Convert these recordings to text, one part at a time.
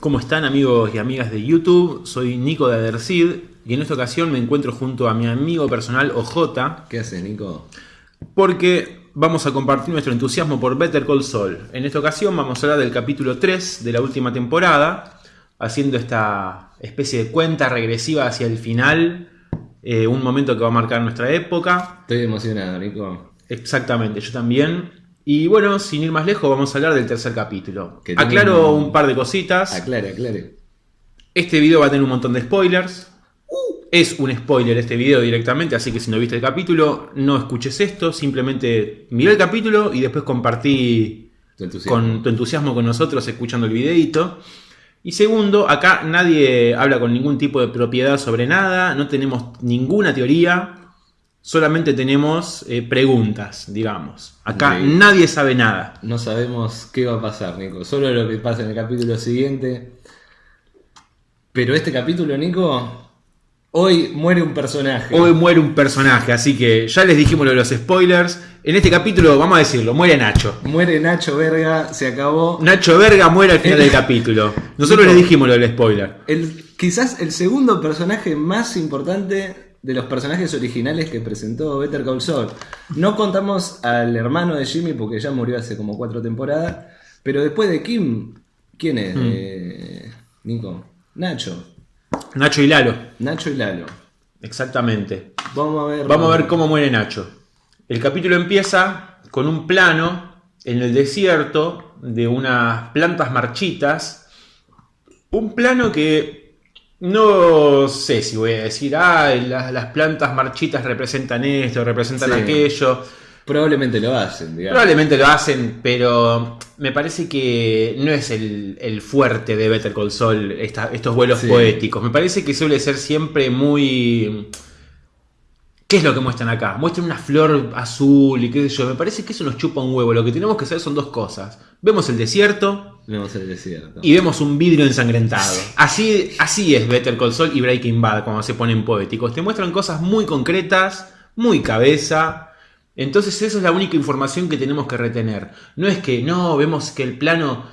¿Cómo están amigos y amigas de YouTube? Soy Nico de Adercid y en esta ocasión me encuentro junto a mi amigo personal OJ ¿Qué haces, Nico? porque vamos a compartir nuestro entusiasmo por Better Call Saul. En esta ocasión vamos a hablar del capítulo 3 de la última temporada, haciendo esta especie de cuenta regresiva hacia el final, eh, un momento que va a marcar nuestra época. Estoy emocionado, Nico. Exactamente, yo también. Y bueno, sin ir más lejos, vamos a hablar del tercer capítulo. Que Aclaro un- un par de cositas. Aclare, aclare. Este video va a tener un montón de spoilers. Es un spoiler este video directamente, así que si no viste el capítulo, no escuches esto. Simplemente mira el capítulo y después compartí Tu con tu entusiasmo con nosotros escuchando el videito. Y segundo, acá nadie habla con ningún tipo de propiedad sobre nada, no tenemos ninguna teoría, solamente tenemos eh, preguntas, digamos. Acá nadie sabe nada. No sabemos qué va a pasar, Nico. Solo lo que pasa en el capítulo siguiente. Pero este capítulo, Nico, hoy muere un personaje. Hoy muere un personaje, así que ya les dijimos lo de los spoilers. En este capítulo, vamos a decirlo, muere Nacho. Muere Nacho Verga, se acabó. Nacho Verga muere al final del capítulo. Nosotros Nico. les dijimos lo del spoiler. El, quizás el segundo personaje más importante de los personajes originales que presentó Better Call Saul. No contamos al hermano de Jimmy porque ya murió hace como cuatro temporadas. Pero después de Kim, ¿quién es? Hmm. Eh, Nico. Nacho. Nacho y Lalo. Nacho y Lalo. Exactamente. Vamos a ver. Vamos a ver cómo muere Nacho. El capítulo empieza con un plano en el desierto de unas plantas marchitas. Un plano que no sé si voy a decir, ah, las, las plantas marchitas representan esto, representan Sí. aquello. Probablemente lo hacen, digamos. Probablemente lo hacen, pero me parece que no es el, el fuerte de Better Call Saul esta- estos vuelos Sí. poéticos. Me parece que suele ser siempre muy... ¿Qué es lo que muestran acá? Muestran una flor azul y qué sé yo. Me parece que eso nos chupa un huevo. Lo que tenemos que hacer son dos cosas. Vemos el desierto Vemos el desierto. y vemos un vidrio ensangrentado. Así, así es Better Call Saul y Breaking Bad cuando se ponen poéticos. Te muestran cosas muy concretas, muy cabeza. Entonces esa es la única información que tenemos que retener. No es que no, vemos que el plano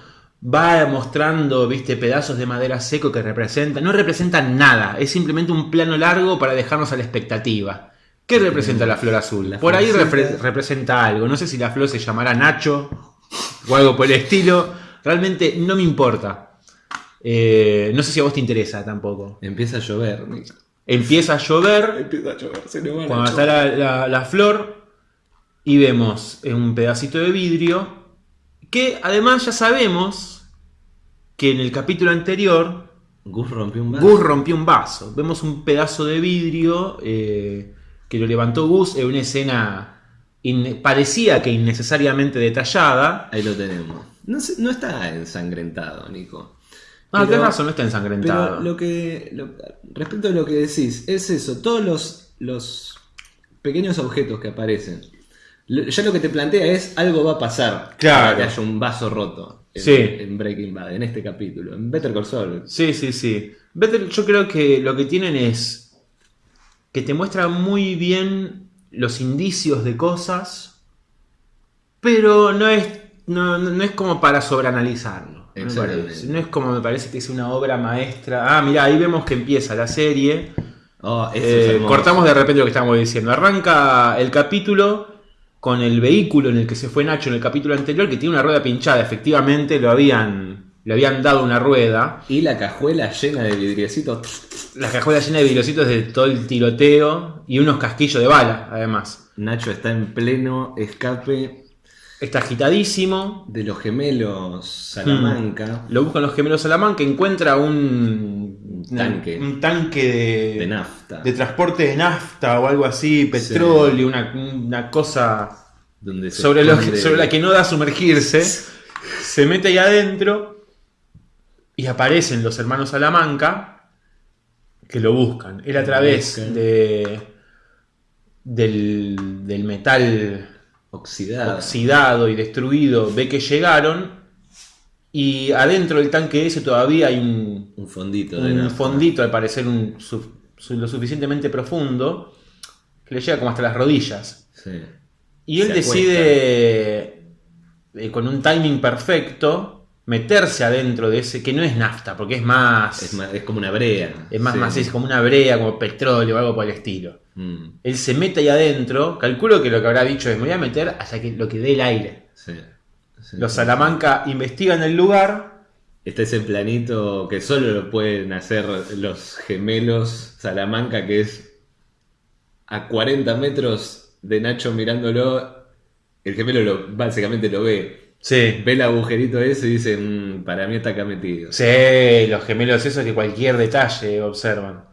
va mostrando, viste, pedazos de madera seco que representan. No representan nada. Es simplemente un plano largo para dejarnos a la expectativa. ¿Qué representa la flor azul? La Por ahí repre- representa algo. No sé si la flor se llamará Nacho o algo por el estilo. Realmente no me importa. Eh, no sé si a vos te interesa tampoco. Empieza a llover. Empieza a llover Empieza a llover. Se nos van a cuando está la, la- la flor y vemos un pedacito de vidrio que además ya sabemos que en el capítulo anterior Gus rompió un vaso. Gus rompió un vaso. Vemos un pedazo de vidrio eh, que lo levantó Gus en una escena parecía que innecesariamente detallada. Ahí lo tenemos. No, está ensangrentado, Nico. Ah, tenés razón, no está ensangrentado. Pero lo que. lo- respecto a lo que decís, es eso. Todos los, los pequeños objetos que aparecen. Ya lo que te plantea es algo va a pasar. Claro. Para que haya un vaso roto. En, Sí. en Breaking Bad, en este capítulo. En Better Call Saul. Sí, sí, sí. Better- yo creo que lo que tienen es que te muestra muy bien los indicios de cosas, pero no es, no, no- no es como para sobreanalizarlo. Exactamente. No es como me parece que es una obra maestra. Ah, mira, ahí vemos que empieza la serie. Oh, es Eh, cortamos de repente lo que estábamos diciendo. Arranca el capítulo con el vehículo en el que se fue Nacho en el capítulo anterior, que tiene una rueda pinchada. Efectivamente, lo habían, le habían dado una rueda. Y la cajuela llena de vidriecitos. La cajuela llena de vidriositos de todo el tiroteo y unos casquillos de bala, además. Nacho está en pleno escape Está agitadísimo. de los gemelos Salamanca. Lo buscan los gemelos Salamanca, encuentra un, Un tanque. un tanque de, De nafta. de transporte de nafta o algo así, petróleo, una, una cosa donde se sobre, lo sobre la que no da sumergirse. Se mete ahí adentro y aparecen los hermanos Salamanca que lo buscan. Él a través de del, del metal Oxidado y destruido ve que llegaron y adentro del tanque ese todavía hay un, Un fondito de un nafta. fondito al parecer un, su- su- lo suficientemente profundo que le llega como hasta las rodillas. Sí. Y él decide, eh, con un timing perfecto, meterse adentro de ese, que no es nafta, porque es más, Es, más- es como una brea. es más, Sí. más es como una brea, como petróleo o algo por el estilo. Mm, Él se mete ahí adentro, calculo que lo que habrá dicho es me voy a meter hasta que lo que dé el aire. sí, sí. Los Salamanca investigan el lugar. Está ese planito que solo lo pueden hacer los gemelos Salamanca, que es a 40 metros de Nacho mirándolo. El gemelo lo, básicamente lo ve. Sí. Ve el agujerito ese y dice, "Mm, para mí está acá metido. Sí, los gemelos esos que cualquier detalle observan.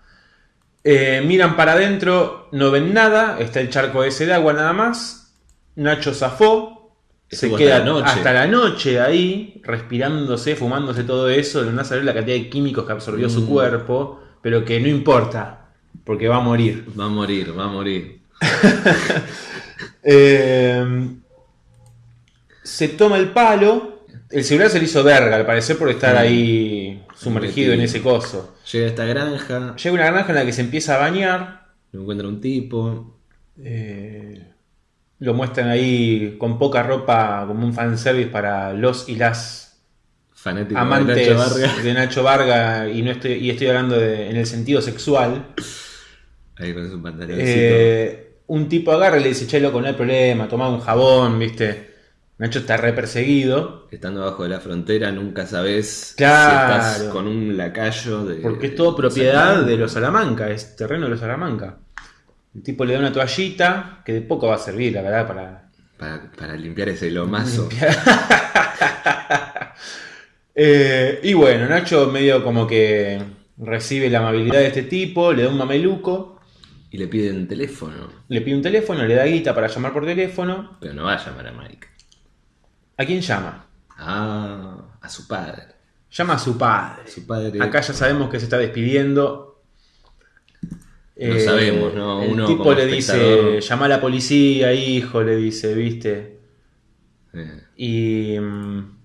Eh, miran para adentro, no ven nada, está el charco ese de agua nada más. Nacho zafó, se queda hasta la noche. hasta la noche ahí, respirándose, fumándose todo eso, de no saber la cantidad de químicos que absorbió su Mm. cuerpo, pero que no importa, porque va a morir. Va a morir, va a morir. Eh, se toma el palo, el celular se le hizo verga al parecer por estar Mm. ahí sumergido en ese coso. Llega a esta granja, Llega una granja en la que se empieza a bañar. lo encuentra un tipo. eh, lo muestran ahí con poca ropa como un fanservice para los y las Fanático amantes de Nacho Vargas. de Nacho Varga y no estoy, y estoy hablando de- en el sentido sexual. Ahí con su pantaloncito. Eh, un tipo agarra y le dice, che, loco, no hay problema, toma un jabón, viste. Nacho está re perseguido. Estando abajo de la frontera nunca sabes Claro. si estás con un lacayo de... Porque es todo propiedad de los Salamanca, es terreno de los Salamanca. El tipo le da una toallita que de poco va a servir, la verdad, para, Para, para limpiar ese lomazo. Eh, y bueno, Nacho medio como que recibe la amabilidad de este tipo, le da un mameluco, Y le piden teléfono. le pide un teléfono, le da guita para llamar por teléfono. Pero no va a llamar a Mike. ¿A quién llama? Ah, a su padre. Llama a su padre. Su padre. Acá ya sabemos que se está despidiendo. No sabemos, ¿no? El Uno tipo como le dice, llama a la policía, hijo, le dice, viste. Eh, Y... mm,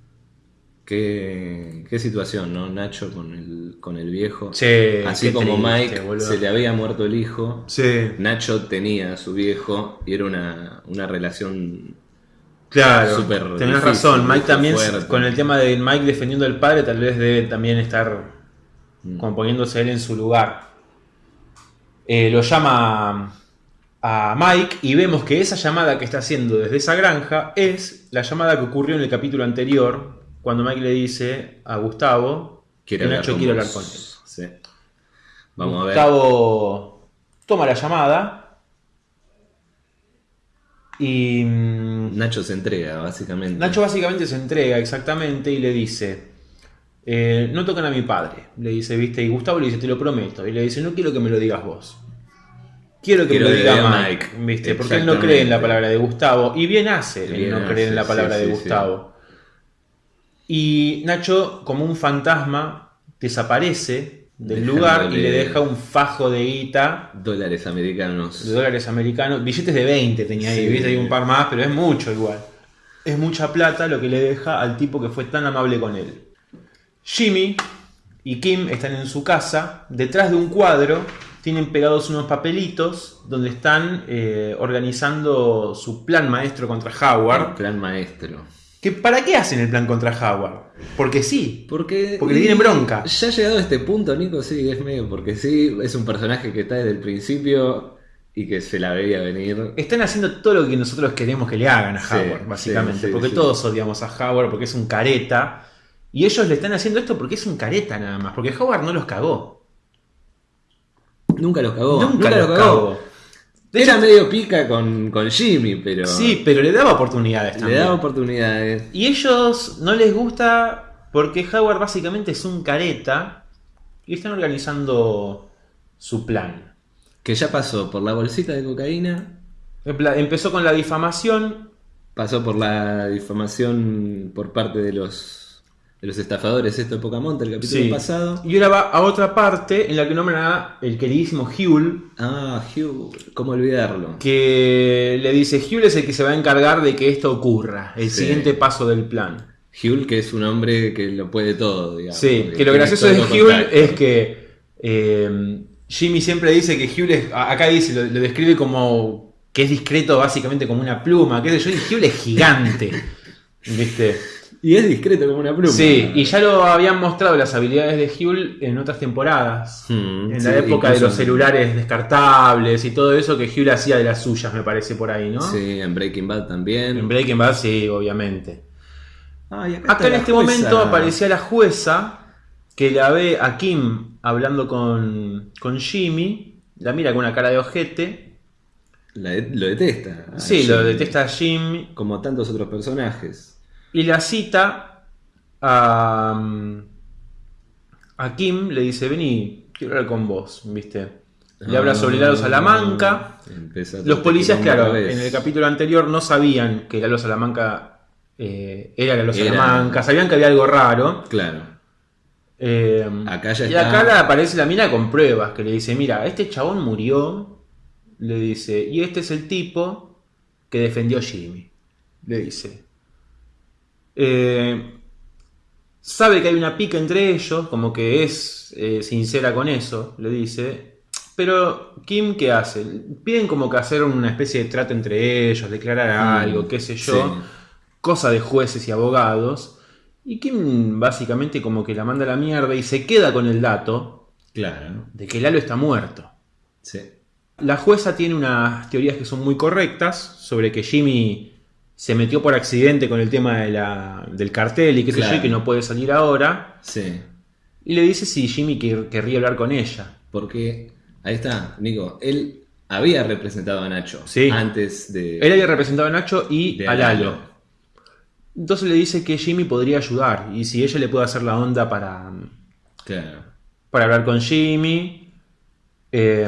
¿qué, qué situación, ¿no? Nacho con el, con el viejo. Che, Así como triste, Mike boludo. se le había muerto el hijo. Sí, Nacho tenía a su viejo y era una, una relación claro. Súper tenés difícil, razón. Mike también, fuerte. con el tema de Mike defendiendo al padre, tal vez debe también estar Mm. como poniéndose él en su lugar. Eh, lo llama a Mike y vemos que esa llamada que está haciendo desde esa granja es la llamada que ocurrió en el capítulo anterior, cuando Mike le dice a Gustavo que Nacho quiere hablar con él. Sí. Vamos a ver. Gustavo toma la llamada y mm, Nacho se entrega, básicamente. Nacho básicamente se entrega exactamente y le dice, eh, no tocan a mi padre, le dice, viste, y Gustavo le dice, te lo prometo, y le dice, no quiero que me lo digas vos. Quiero que Quiero me lo diga Mike, Mike. ¿viste? Porque él no cree en la palabra de Gustavo. Y bien hace Bien no hace, creer en la sí, palabra de sí, Gustavo. Y Nacho, como un fantasma, desaparece del lugar y le deja un fajo de guita Dólares americanos. de dólares americanos. Billetes de 20 tenía ahí, Sí. viste, hay un par más, pero es mucho igual. Es mucha plata lo que le deja al tipo que fue tan amable con él. Jimmy y Kim están en su casa, detrás de un cuadro, tienen pegados unos papelitos donde están eh, organizando su plan maestro contra Howard. Plan maestro. ¿Que ¿Para qué hacen el plan contra Howard? Porque sí. Porque, Porque le tienen bronca. Ya llegado a este punto, Nico, sí, es medio. Porque sí, es un personaje que está desde el principio y que se la veía venir. Están haciendo todo lo que nosotros queremos que le hagan a Sí, Howard, básicamente. sí, porque todos odiamos a Howard porque es un careta. Y ellos le están haciendo esto porque es un careta nada más. Porque Howard no los cagó. Nunca los cagó. Nunca, los cagó. Era medio pica con, con Jimmy, pero. Sí, pero le daba oportunidades Le también. daba oportunidades. Y ellos no les gusta porque Howard básicamente es un careta y están organizando su plan. Que ya pasó por la bolsita de cocaína, Empezó con la difamación, pasó por la difamación por parte de los de los estafadores, esto de Pocamonte, el capítulo Sí. pasado. y ahora va a otra parte en la que nombran a el queridísimo Huel, Ah, Hugh, ¿cómo olvidarlo? que le dice Hugh es el que se va a encargar de que esto ocurra, el Sí. siguiente paso del plan. Hugh, que es un hombre que lo puede todo, digamos. Sí, que lo gracioso de contactos. es que eh, Jimmy siempre dice que Hugh es, acá dice, lo, lo describe como que es discreto básicamente como una pluma, qué sé yo, y Hugh es gigante, ¿viste? Y es discreto como una pluma. Sí, y ya lo habían mostrado las habilidades de Huel en otras temporadas. Hmm, En sí, la época de los celulares descartables y todo eso, que Huel hacía de las suyas, me parece por ahí, ¿no? Sí, en Breaking Bad también. En Breaking Bad, sí, obviamente. Ay, acá, en este jueza. momento aparecía la jueza que la ve a Kim hablando con, con Jimmy, la mira con una cara de ojete. La de- lo detesta. Sí, lo detesta a Jimmy. Como tantos otros personajes. Y la cita a, a Kim, le dice, vení, quiero hablar con vos, ¿viste? Le habla sobre Lalo Salamanca. Los policías, claro, en el capítulo anterior no sabían que Lalo Salamanca eh, era Lalo Era. Salamanca, sabían que había algo raro. Claro. Eh, Acá ya y está. acá aparece la mina con pruebas, que le dice, mira, este chabón murió, le dice, y este es el tipo que defendió a Jimmy, le dice. Eh, sabe que hay una pica entre ellos, como que es eh, sincera con eso, le dice. Pero Kim, ¿qué hace? Piden como que hacer una especie de trato entre ellos, declarar algo, qué sé yo Sí. cosa de jueces y abogados. Y Kim básicamente como que la manda a la mierda y se queda con el dato Claro. de que Lalo está muerto. Sí. La jueza tiene unas teorías que son muy correctas sobre que Jimmy se metió por accidente con el tema de la- del cartel y qué sé yo, y que no puede salir ahora. Sí. Y le dice si Jimmy quer- querría hablar con ella. Porque, ahí está, Nico. Él había representado a Nacho. Sí. Antes de. Él había representado a Nacho y a Lalo. Lalo. Entonces le dice que Jimmy podría ayudar y si ella le puede hacer la onda para, Claro. para hablar con Jimmy. eh,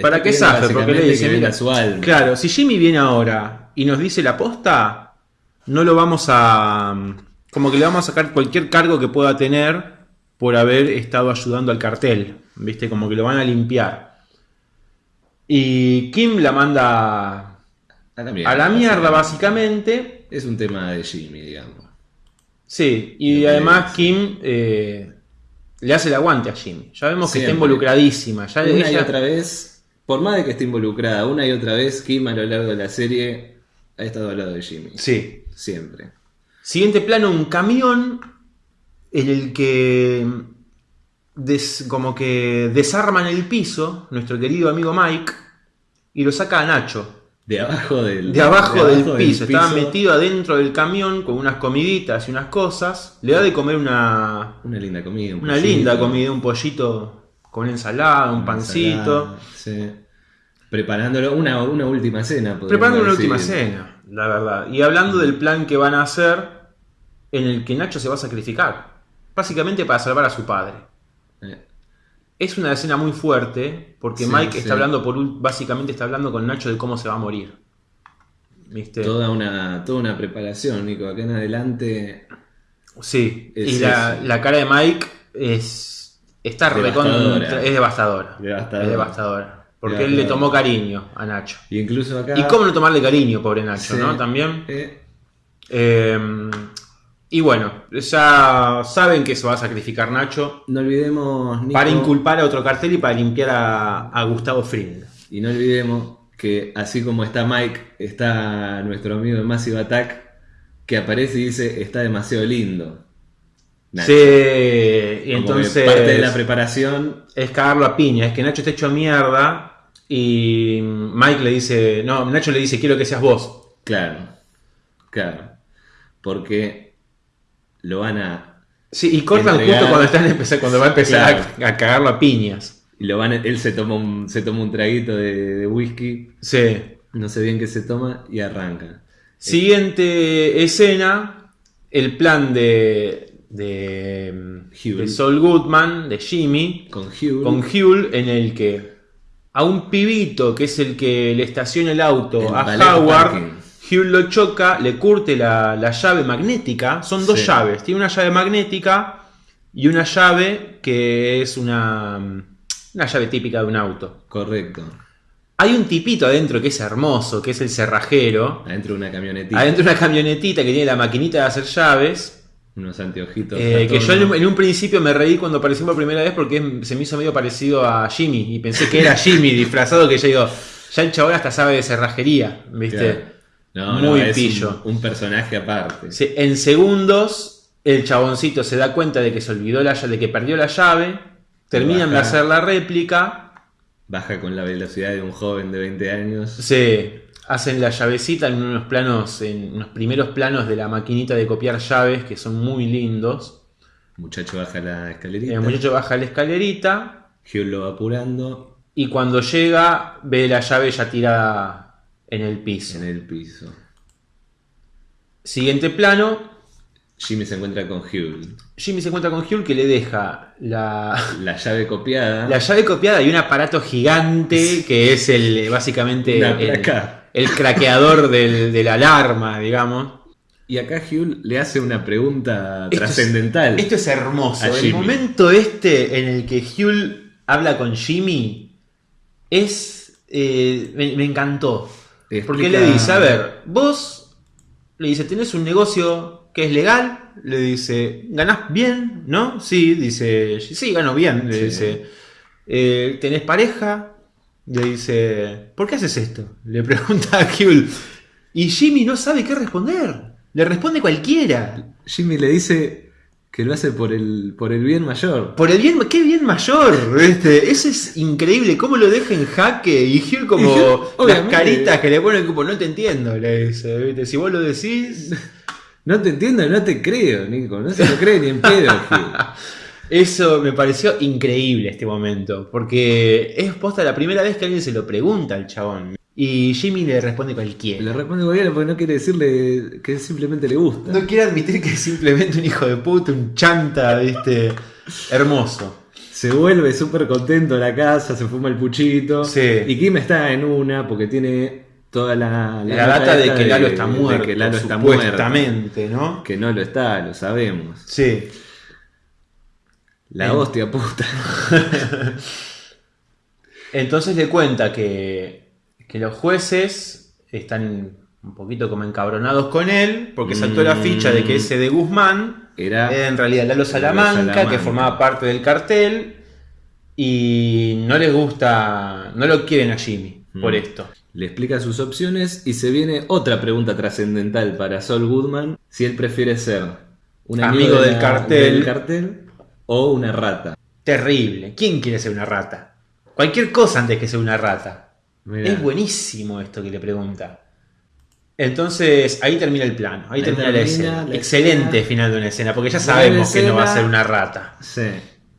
para que pidiendo zafe, porque le dice, mira, su alma. claro, si Jimmy viene ahora y nos dice la posta, no lo vamos a, como que le vamos a sacar cualquier cargo que pueda tener por haber estado ayudando al cartel, viste, como que lo van a limpiar. Y Kim la manda A la mierda. a la mierda, básicamente. Es un tema de Jimmy, digamos. Sí, y además. Kim eh, le hace el aguante a Jimmy. Ya vemos que está involucradísima. Ya Una y otra vez, por más de que esté involucrada, una y otra vez, Kim a lo largo de la serie ha estado al lado de Jimmy. Sí. Siempre. Siguiente plano, un camión en el que des- como que desarman el piso nuestro querido amigo Mike y lo saca a Nacho. De abajo del, De abajo, de del, piso. Estaba piso, metido adentro del camión con unas comiditas y unas cosas. Le da de comer una, Una linda comida. un una pollito, linda comida, un pollito con ensalada, un pancito. ensalada, sí. Preparándolo, una, una última cena. Preparando una decir. última cena, la verdad. Y hablando del plan que van a hacer en el que Nacho se va a sacrificar. Básicamente para salvar a su padre. Eh, Es una escena muy fuerte porque Sí, Mike sí. está hablando por ul- básicamente está hablando con Nacho de cómo se va a morir. ¿Viste? Toda, una, toda una preparación, Nico. Acá en adelante. Sí. Es y la, la cara de Mike es está Devastadora. es devastadora. Devastadora. Es devastadora. Porque él le tomó cariño a Nacho. Y incluso acá. Y cómo no tomarle cariño, pobre Nacho, Sí. ¿no? También. Eh, Eh, y bueno, ya saben que se va a sacrificar Nacho no olvidemos. Nico, para inculpar a otro cartel y para limpiar a, a Gustavo Fring. Y no olvidemos que así como está Mike, está nuestro amigo de Massive Attack, que aparece y dice, está demasiado lindo. Nacho. Sí, y entonces parte de la preparación, es cagarlo a piña, es que Nacho está hecho a mierda y Mike le dice, no, Nacho le dice, quiero que seas vos. claro, claro, porque lo van a, Sí, y cortan Entregar- justo cuando, están empezar, cuando va a empezar Claro. a, a cagarlo a piñas. y lo van a- él se toma un, se toma un traguito de, de whisky, Sí. no sé bien qué se toma y arranca. Siguiente escena, el plan de, de, Huel. de Saul Goodman, de Jimmy, Con Hugh, con Huel, en el que a un pibito que es el que le estaciona el auto El a Howard, parking. Huel lo choca, le curte la, la llave magnética, son dos Sí. llaves, tiene una llave magnética y una llave que es una, una llave típica de un auto. correcto, Hay un tipito adentro que es hermoso, que es el cerrajero. adentro de una camionetita, Adentro de una camionetita que tiene la maquinita de hacer llaves. Unos anteojitos. eh, que yo en, un- en un principio me reí cuando apareció por primera vez porque es- se me hizo medio parecido a Jimmy. Y pensé que era Jimmy disfrazado, que ya digo, ya el chabón hasta sabe de cerrajería, ¿viste? Claro. No, no, muy es pillo. Un, un personaje aparte. Sí, En segundos, el chaboncito se da cuenta de que se olvidó la llave, de que perdió la llave. Terminan de hacer la réplica. Baja con la velocidad de un joven de 20 años. Se hacen la llavecita en unos planos, en unos primeros planos de la maquinita de copiar llaves que son muy lindos. Muchacho baja la escalerita. El muchacho baja la escalerita Hugh lo va apurando y cuando llega ve la llave ya tirada en el piso. en el piso. Siguiente plano, Jimmy se encuentra con Hugh. Jimmy se encuentra con Hugh que le deja la, La llave copiada. la llave copiada y un aparato gigante que es el básicamente Una placa. el craqueador del- de la alarma, digamos. Y acá Hugh le hace una pregunta Esto es- trascendental. Esto es hermoso. El momento este en el que Hugh habla con Jimmy es. eh, me, me encantó. Porque le dice: A ver, vos le dice, tenés un negocio que es legal. Le dice, ¿ganás bien? ¿No? Sí, dice, sí, gano bien. Le Sí. dice, "Eh, ¿tenés pareja? Le dice, ¿por qué haces esto? Le pregunta a Hugh. Y Jimmy no sabe qué responder. Le responde cualquiera. Jimmy le dice que lo hace por el, por el bien mayor. Por el bien, qué bien mayor, ¿viste? Eso es increíble, cómo lo deja en jaque y Hugh como las caritas que le ponen como no te entiendo, le dice, ¿viste? Si vos lo decís, No te entiendo, no te creo, Nico. No se lo cree ni en pedo, Hugh. Eso me pareció increíble este momento, porque es posta la primera vez que alguien se lo pregunta al chabón y Jimmy le responde Le cualquiera. responde cualquiera porque no quiere decirle que simplemente le gusta. No quiere admitir que es simplemente un hijo de puta, un chanta, ¿viste? Hermoso. Se vuelve súper contento a la casa, se fuma el puchito. Sí. Y Kim está en una porque tiene toda la, La, data de que Lalo está de muerto, que Lalo está muerto. ¿no? Que no lo está, lo sabemos. Sí. La hostia puta. Entonces le cuenta que, que los jueces están un poquito como encabronados con él, porque saltó la Mm. ficha de que ese de Guzmán Era era en realidad Lalo Salamanca, Salamanca. que formaba parte del cartel, y no les gusta, no lo quieren a Jimmy por Mm. esto. Le explica sus opciones y se viene otra pregunta trascendental para Sol Goodman. Si él prefiere ser un amigo, Amigo de del cartel. del cartel o una rata. Terrible. ¿Quién quiere ser una rata? Cualquier cosa antes que ser una rata. Mirá. Es buenísimo esto que le pregunta. Entonces, ahí termina el plano, ahí, Ahí termina la escena. la Excelente escena. final de una escena, porque ya sabemos que no va a ser una rata. Sí,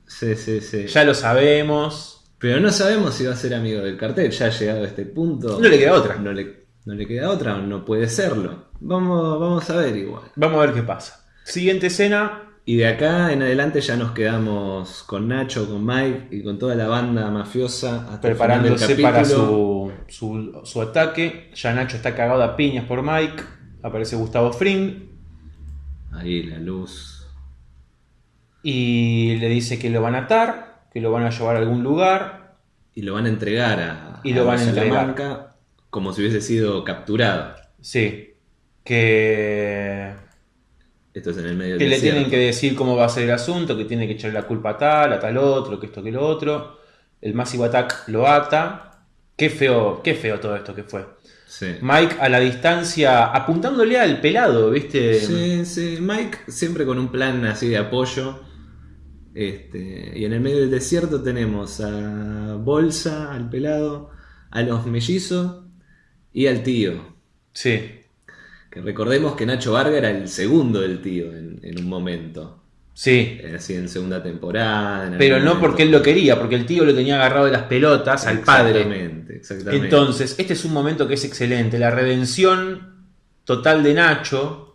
sí, sí, sí. Ya lo sabemos. Pero no sabemos si va a ser amigo del cartel. Ya ha llegado a este punto. No le queda otra. No le, no le queda otra, no puede serlo. Vamos, vamos a ver igual. Vamos a ver qué pasa. Siguiente escena. Y de acá en adelante ya nos quedamos con Nacho, con Mike y con toda la banda mafiosa hasta el final del Preparándose para su, su, su ataque. Ya Nacho está cagado a piñas por Mike. Aparece Gustavo Fring. Ahí la luz. Y le dice que lo van a atar. Que lo van a llevar a algún lugar. Y lo van a entregar a, Y lo van a entregar. Como si hubiese sido capturado. Sí. Que Esto es en el medio que del le desierto. tienen que decir cómo va a ser el asunto, que tiene que echarle la culpa a tal, a tal otro, que esto, que lo otro. El Massive Attack lo ata. Qué feo, qué feo todo esto que fue. Sí. Mike a la distancia, apuntándole al pelado, ¿viste? Sí, sí, Mike siempre con un plan así de apoyo. Este, y en el medio del desierto tenemos a Bolsa, al pelado, a los mellizos y al tío. Sí, Que recordemos que Nacho Varga era el segundo del tío en, en un momento. sí. Así en segunda temporada. en Pero no momento. porque él lo quería, porque el tío lo tenía agarrado de las pelotas al padre. Exactamente, exactamente. Entonces, este es un momento que es excelente. La redención total de Nacho.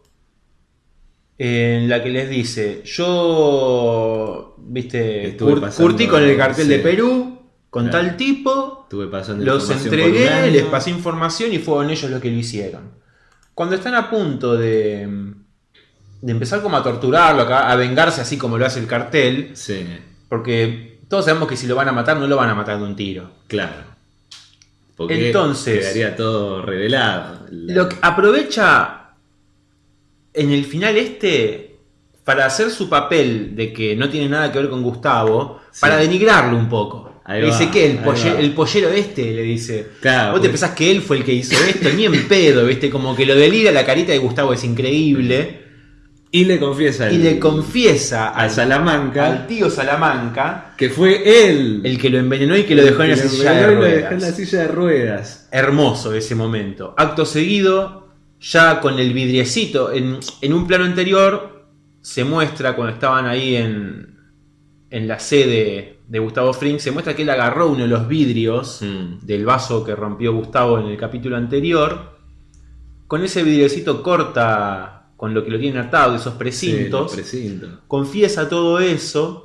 En la que les dice, yo, viste, cur- pasando- curtí con el cartel sí. de Perú, con Claro. tal tipo, Estuve pasando los entregué, les pasé información y fueron ellos los que lo hicieron. Cuando están a punto de, de empezar como a torturarlo, a, a vengarse así como lo hace el cartel, Sí, porque todos sabemos que si lo van a matar no lo van a matar de un tiro. claro. Porque Entonces- quedaría todo revelado. La- Lo que aprovecha en el final este para hacer su papel de que no tiene nada que ver con Gustavo, Sí. para denigrarlo un poco. Ahí le va, dice, ¿qué? El, polle- el pollero este, le dice. Claro, Vos te pues. pensás que él fue el que hizo esto, ni en pedo, ¿viste? Como que lo delira, la carita de Gustavo es increíble. Y le confiesa Y le confiesa a al, Salamanca al tío Salamanca que fue él el que lo envenenó y que lo dejó en la que de lo dejó en la ruedas. silla de ruedas. Hermoso ese momento. Acto seguido, ya con el vidriecito, en, en un plano anterior, se muestra cuando estaban ahí en, en la sede de Gustavo Fring, se muestra que él agarró uno de los vidrios Mm. del vaso que rompió Gustavo en el capítulo anterior. Con ese vidriecito corta con lo que lo tienen atado, esos precintos. Sí, los precintos. confiesa todo eso.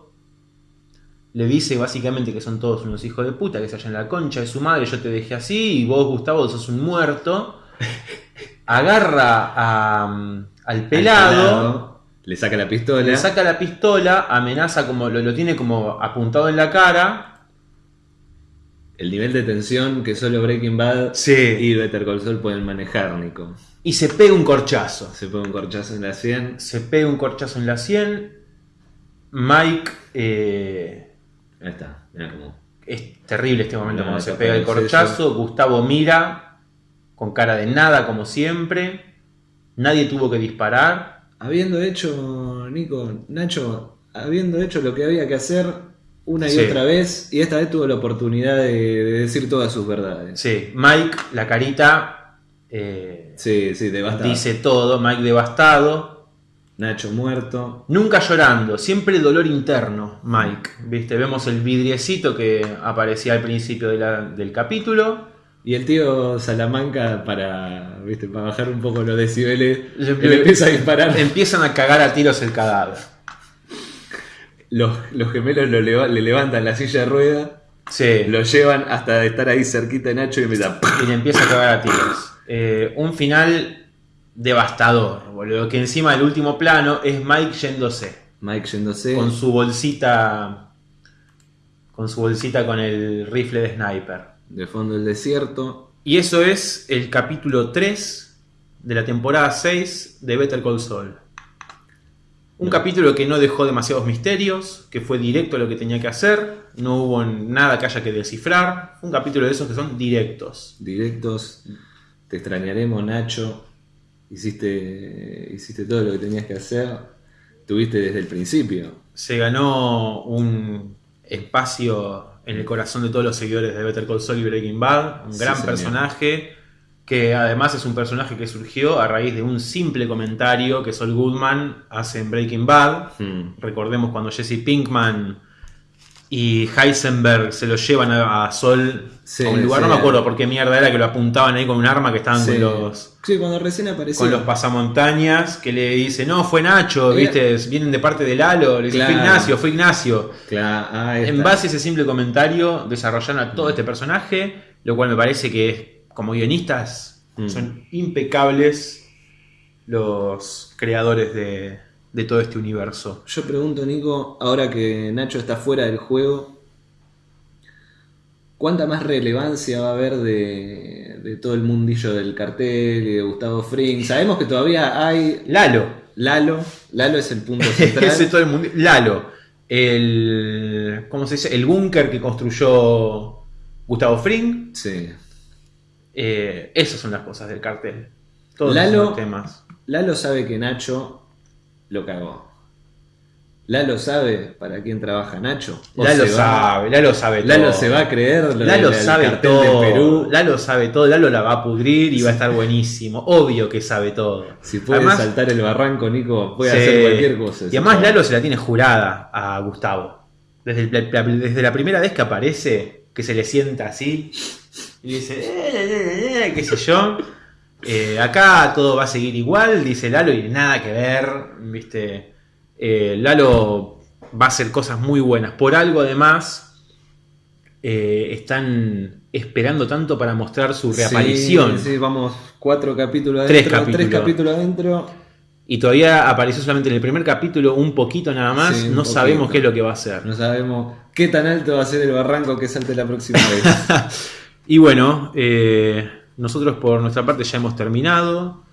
Le dice básicamente que son todos unos hijos de puta, que se hallan en la concha de su madre, yo te dejé así, y vos, Gustavo, sos un muerto. Agarra a- al pelado, le saca la pistola. le saca la pistola, amenaza como, lo, lo tiene como apuntado en la cara. El nivel de tensión que solo Breaking Bad Sí. y Better Call Saul pueden manejar, Nico. Y se pega un corchazo. Se pone un corchazo en la 100. Se pega un corchazo en la 100. Mike. eh, Ahí está, mira cómo. Es terrible este momento cuando se pega el corchazo. Gustavo mira con cara de nada, como siempre. Nadie tuvo que disparar. Habiendo hecho, Nico, Nacho, habiendo hecho lo que había que hacer una y Sí. otra vez, y esta vez tuvo la oportunidad de, de decir todas sus verdades. Sí, Mike, la carita, eh, Sí, sí, devastado. dice todo. Mike devastado. Nacho muerto. Nunca llorando, siempre dolor interno, Mike. ¿Viste? Vemos el vidriecito que aparecía al principio de la- del capítulo. Y el tío Salamanca, para, ¿viste? para bajar un poco los decibeles, Le- le, empieza a disparar. Empiezan a cagar a tiros el cadáver. Los, los gemelos lo leva- le levantan la silla de rueda, Sí. lo llevan hasta estar ahí cerquita de Nacho y empieza. y le empieza a cagar a tiros. Eh, un final devastador, boludo. Que encima del último plano es Mike yéndose. Mike yéndose. Con su bolsita. Con su bolsita con el rifle de sniper. De fondo del desierto. Y eso es el capítulo 3 de la temporada 6 de Better Call Saul. Un capítulo que no dejó demasiados misterios, que fue directo a lo que tenía que hacer, no hubo nada que haya que descifrar. Un capítulo de esos que son directos. Directos. Te extrañaremos, Nacho. Hiciste, hiciste todo lo que tenías que hacer. Tuviste desde el principio. se ganó un espacio en el corazón de todos los seguidores de Better Call Saul y Breaking Bad. Un Sí, gran señor. personaje que además es un personaje que surgió a raíz de un simple comentario que Saul Goodman hace en Breaking Bad. Hmm. Recordemos cuando Jesse Pinkman y Heisenberg se lo llevan a, a Sol Sí, a un lugar, sí. no me acuerdo por qué mierda era que lo apuntaban ahí con un arma que estaban Sí. con los Sí, cuando recién apareció. con los pasamontañas que le dice, no, fue Nacho, Era- viste, vienen de parte de Lalo, le dice, fue. Ignacio, fue Ignacio. Claro, ahí En base a ese simple comentario, desarrollaron a todo este personaje, lo cual me parece que como guionistas Mm. son impecables los creadores de, de todo este universo. Yo pregunto, Nico, ahora que Nacho está fuera del juego, ¿cuánta más relevancia va a haber de, de todo el mundillo del cartel y de Gustavo Fring? Sabemos que todavía hay Lalo, Lalo, Lalo es el punto central. ese todo el mundo. Lalo, el. ¿Cómo se dice? El búnker que construyó Gustavo Fring. Sí. Eh, esas son las cosas del cartel. Todos Lalo- esos temas. Lalo sabe que Nacho lo cagó. Lalo sabe para quién trabaja Nacho. Lalo sabe, Lalo sabe Lalo todo. se va a creer lo Lalo sabe todo. Perú. Lalo sabe todo. Lalo la va a pudrir y va a estar buenísimo. Obvio que sabe todo. Si puede Además- saltar el barranco, Nico, puede Sí. hacer cualquier cosa. Y además Lalo se la tiene jurada a Gustavo. Desde, el- desde la primera vez que aparece, que se le sienta así y dice, "Eh, eh, eh", qué sé yo. Eh, acá todo va a seguir igual, dice Lalo, y nada que ver, viste. Eh, Lalo va a hacer cosas muy buenas. Por algo, además, eh, están esperando tanto para mostrar su reaparición. Sí, sí, vamos, cuatro capítulos Tres adentro. capítulos. Tres capítulos adentro. Y todavía apareció solamente en el primer capítulo un poquito nada más. Sí, no sabemos qué es lo que va a hacer. No sabemos qué tan alto va a ser el barranco que salte la próxima vez. Y bueno, eh, nosotros por nuestra parte ya hemos terminado.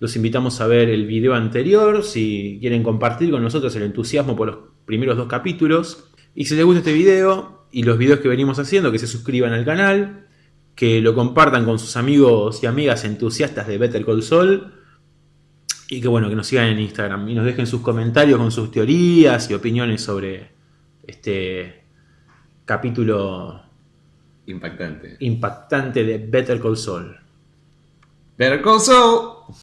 Los invitamos a ver el video anterior si quieren compartir con nosotros el entusiasmo por los primeros dos capítulos. Y si les gusta este video, y los videos que venimos haciendo, que se suscriban al canal, que lo compartan con sus amigos y amigas entusiastas de Better Call Saul y que bueno, que nos sigan en Instagram y nos dejen sus comentarios con sus teorías y opiniones sobre este capítulo Impactante. impactante de Better Call Saul. Better Call Saul.